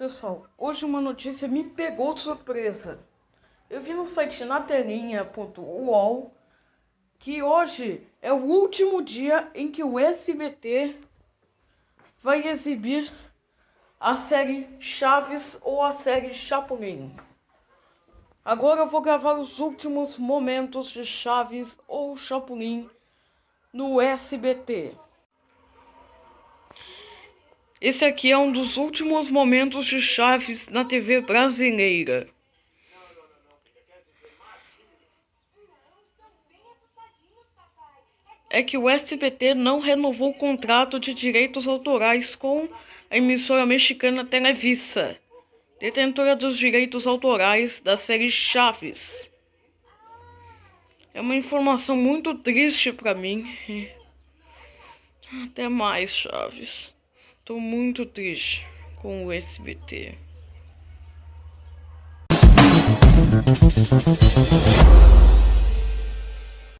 Pessoal, hoje uma notícia me pegou de surpresa. Eu vi no site natelinha.uol que hoje é o último dia em que o SBT vai exibir a série Chaves ou a série Chapolin. Agora eu vou gravar os últimos momentos de Chaves ou Chapolin no SBT. Esse aqui é um dos últimos momentos de Chaves na TV brasileira. É que o SBT não renovou o contrato de direitos autorais com a emissora mexicana Televisa, detentora dos direitos autorais da série Chaves. É uma informação muito triste para mim. Até mais, Chaves. Tô muito triste com o SBT.